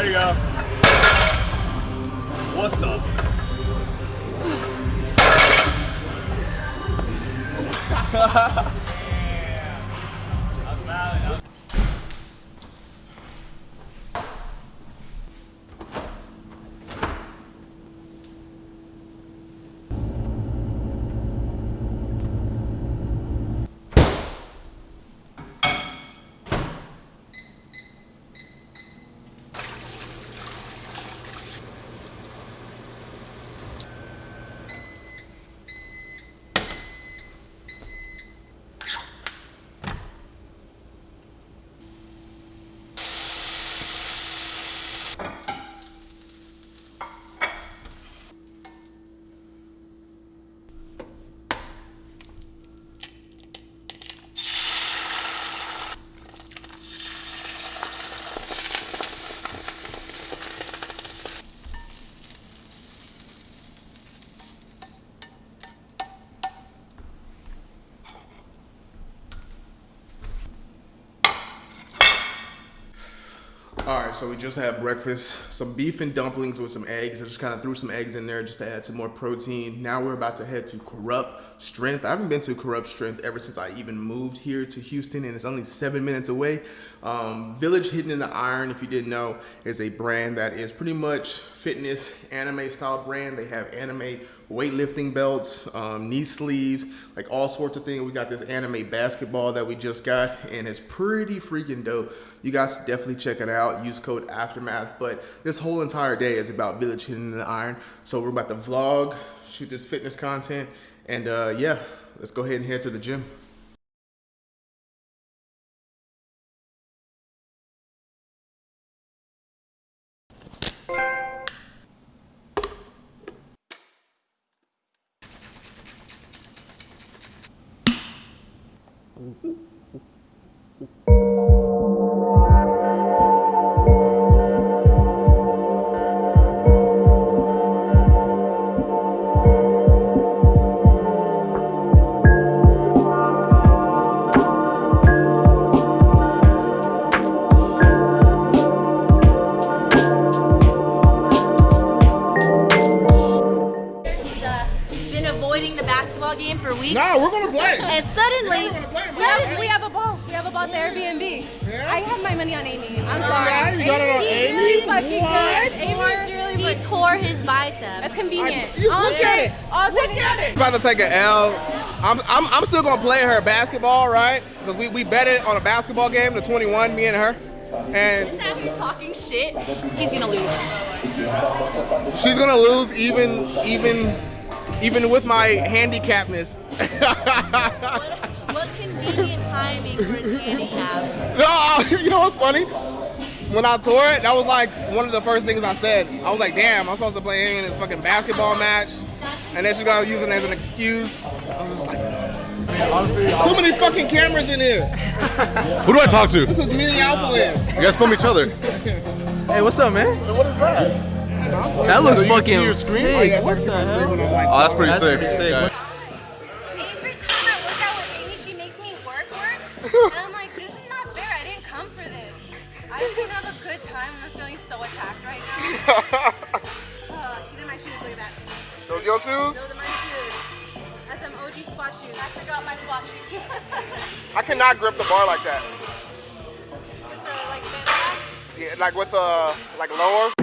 There you go. What the? All right, so we just had breakfast, some beef and dumplings with some eggs. I just kind of threw some eggs in there just to add some more protein. Now we're about to head to Corrupt Strength. I haven't been to Corrupt Strength ever since I even moved here to Houston, and it's only seven minutes away. Um, Village Hidden in the Iron, if you didn't know, is a brand that is pretty much fitness anime style brand. They have anime weightlifting belts, um, knee sleeves, like all sorts of things. We got this anime basketball that we just got, and it's pretty freaking dope. You guys definitely check it out. Use code Aftermath. But this whole entire day is about Village Hidden in the Iron. So we're about to vlog, shoot this fitness content, and uh, yeah, let's go ahead and head to the gym. I have my money on Amy. I'm Yeah, sorry. you got it on Amy? really fucking What? good. Amy's really he good. tore his bicep. That's convenient. You- I'll look at it. I'll Look at it. about to take an L. I'm, I'm, I'm still gonna play her basketball, right? Because we, we bet it on a basketball game to 21, me and her. And He's out here talking shit. He's gonna lose. she's gonna lose even even even with my handicapness. What, what convenient timing for his handicap. no, you know what's funny? When I tore it, that was like one of the first things I said. I was like, damn, I'm supposed to play in this fucking basketball match. And then she's gonna use it as an excuse. I was just like, too many fucking cameras in here. Who do I talk to? This is mini alpha. You guys film each other. Hey, what's up, man? What is that? That looks So you see fucking your screen? Oh, sick. yeah, so I can see my screen when I'm like, Oh, that's pretty That's sick. pretty sick. Okay. Feeling so attacked right now. Oh, she's in my shoes. Look at that. Those your shoes? Those are my shoes. That's some OG squat shoes. I forgot my squat shoes. I cannot grip the bar like that. like, bent back. Yeah, like with uh like lower.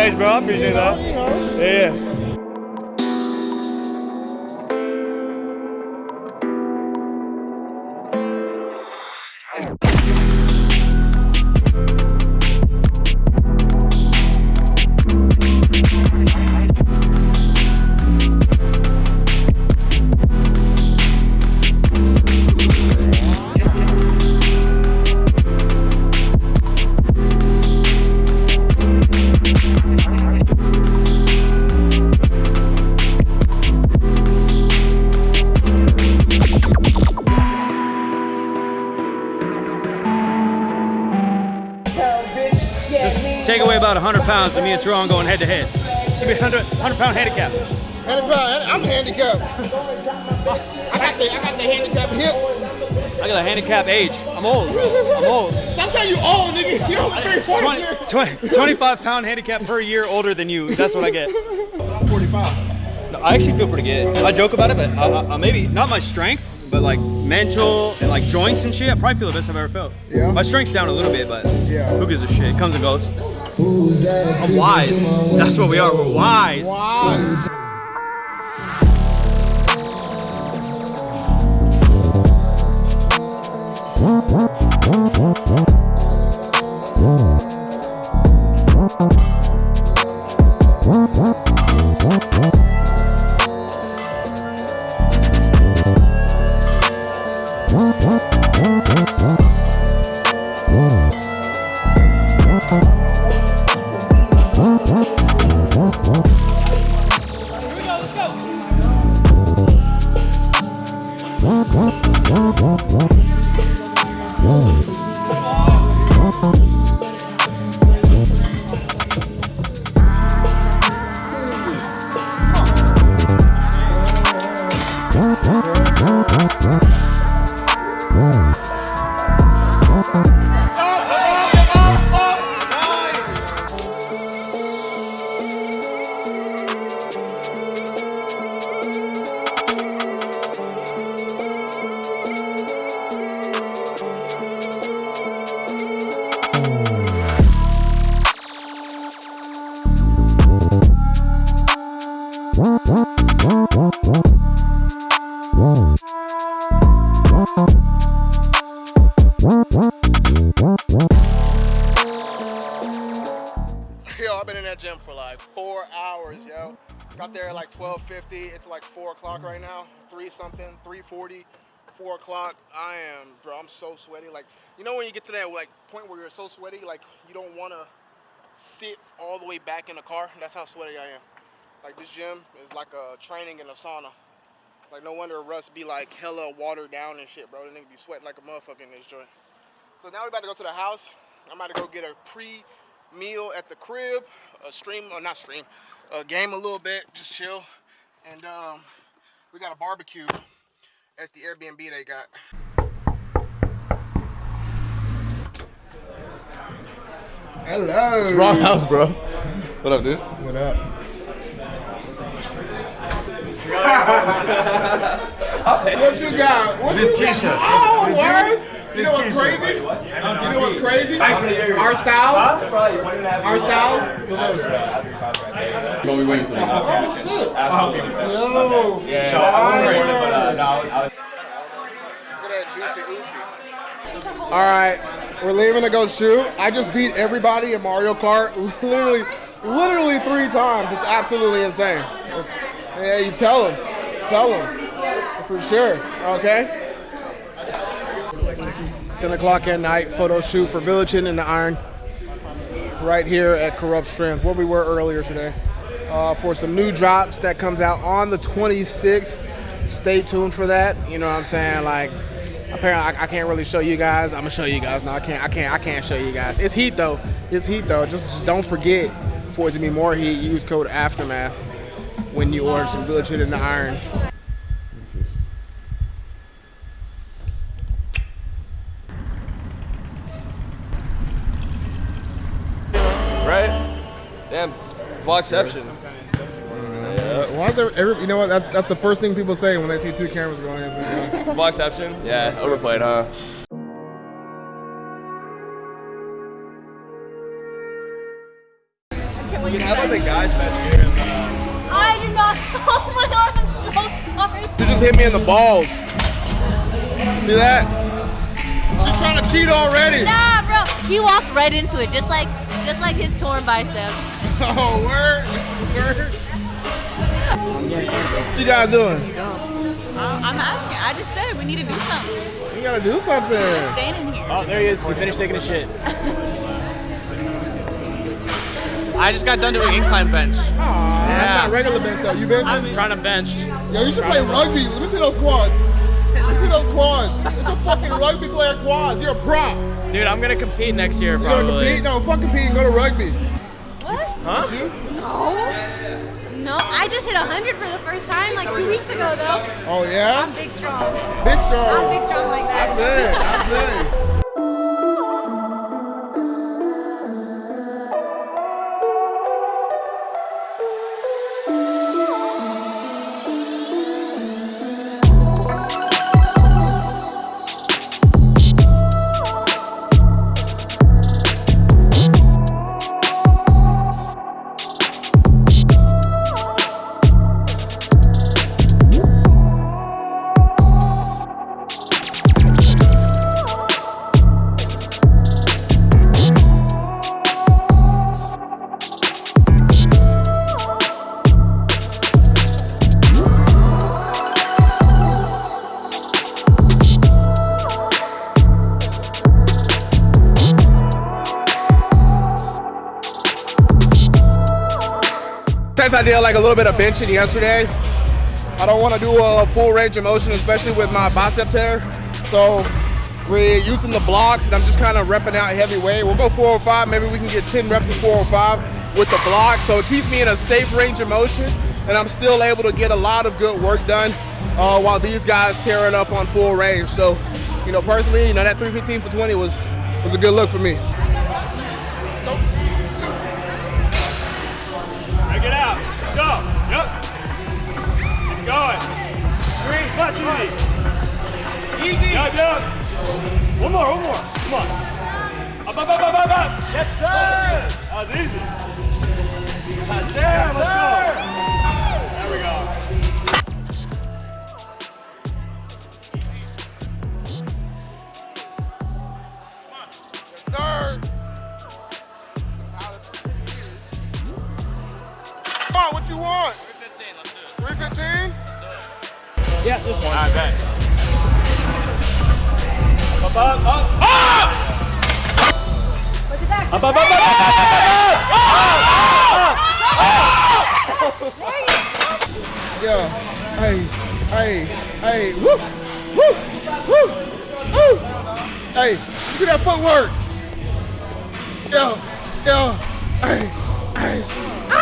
Thanks, bro. I appreciate that. Yeah. Pounds, and me and Teron going head to head. Give me 100, 100 pound handicap. Handicap, I'm handicapped. I got the, I got the handicap hip. I got a handicap age. I'm old, bro. I'm old. That's how you old, nigga. You're only 34 20, years. 20, 25 pound handicap per year older than you. That's what I get. I'm 45. No, I actually feel pretty good. I joke about it, but I, I, I maybe not my strength, but like mental and like joints and shit. I probably feel the best I've ever felt. Yeah? My strength's down a little bit, but Yeah. who gives a shit? It comes and goes. I'm wise. That's what we are. We're wise. Yo, like four hours, yo. Got there at like 12:50. It's like four o'clock right now. Three something, 3:40, four o'clock. I am, bro. I'm so sweaty. Like, you know when you get to that like point where you're so sweaty, like you don't want to sit all the way back in the car. That's how sweaty I am. Like this gym is like a training in a sauna. Like no wonder Russ be like hella watered down and shit, bro. The nigga be sweating like a motherfucker in this joint. So now we about to go to the house. I'm about to go get a pre-meal at the crib, a stream, or not stream, a game a little bit, just chill. And um, we got a barbecue at the Airbnb they got. Hello. Wrong house, bro. What up, dude? What up? what you got? What This you got? Keisha. Oh, This word. You? You know what's crazy? You know what's crazy? Our styles. Our styles. Well, we waiting till they oh, Yo. Look at that juicy. All right, we're leaving to go shoot. I just beat everybody in Mario Kart, literally, literally three times. It's absolutely insane. It's, yeah, you tell them, tell them, for sure. Okay. 10 o'clock at night, photo shoot for Village Hidden in the Iron, right here at Corrupt Strength, where we were earlier today, uh, for some new drops that comes out on the 26th. Stay tuned for that. You know what I'm saying? Like, apparently I, I can't really show you guys. I'm gonna show you guys. No, I can't. I can't. I can't show you guys. It's heat though. It's heat though. Just, just don't forget for it to be more heat. Use code Aftermath when you order some Village in the Iron. Right? Damn, vlogception. Why is there? Every, you know what? That's that's the first thing people say when they see two cameras going. in. Vlogception? Yeah, overplayed, huh? Can't wait How about the guys back here? Uh, I did not. Oh my god, I'm so sorry. You just hit me in the balls. See that? She's trying to cheat already. Nah, bro. He walked right into it, just like just like his torn bicep. Oh, word. Word. What you guys doing? Uh, I'm asking. I just said we need to do something. You gotta do something. Staying in here. Oh, there he is. He finished taking a shit. I just got done doing incline bench. Aw, that's not regular bench though. You bench? I'm trying to bench. Yo, you should play rugby. Let me see those quads. Let me see those quads. It's a fucking rugby player quads. You're a prop. Dude, I'm gonna compete next year You gonna probably. compete? No, fuck compete and go to rugby. What? Huh? You? No. No, I just hit 100 for the first time like two weeks ago though. Oh yeah? I'm big strong. Big strong. I'm big strong like that. I feel it, I feel I did like a little bit of benching yesterday, I don't want to do a full range of motion, especially with my bicep tear. So we're using the blocks and I'm just kind of repping out heavy weight. We'll go 405, maybe we can get 10 reps of 405 with the block. So it keeps me in a safe range of motion and I'm still able to get a lot of good work done uh, while these guys tear it up on full range. So, you know, personally, you know, that 315 for 20 was, was a good look for me. Go. Yep. Keep going. Three. Clutch easy. Easy. Yup, yup. One more, one more. Come on. Up, up, up, up, up, up. Yes, sir. That was easy. Up, up, up, up, up, up, up, Yo, hey, hey, hey, woo, woo, woo, woo. Hey, look at that footwork. Yo, yo, hey, hey.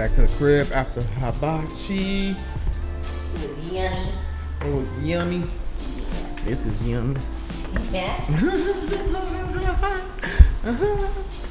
Back to the crib after hibachi. Yummy. It was yummy. This is yummy. Yeah.